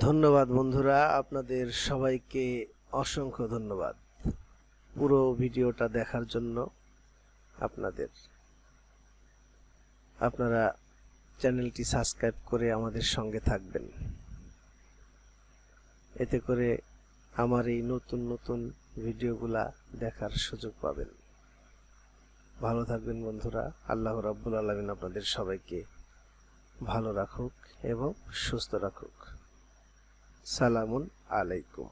ধন্যবাদ বন্ধুরা, আপনাদের সবাইকে অসংখ্য ধন্যবাদ পুরো ভিডিওটা দেখার জন্য আপনাদের। আপনারা চ্যানেলটি সাবস্ক্রাইব করে আমাদের সঙ্গে থাকবেন। এতে করে আমার এই নতুন নতুন ভিডিওগুলা দেখার সুযোগ পাবেন। ভালো থাকবেন বন্ধুরা, আল্লাহ রাব্বুল আলমিন আপনাদের সবাইকে ভালো রাখুক এবং সুস্থ রাখুক। Salamun alaikum.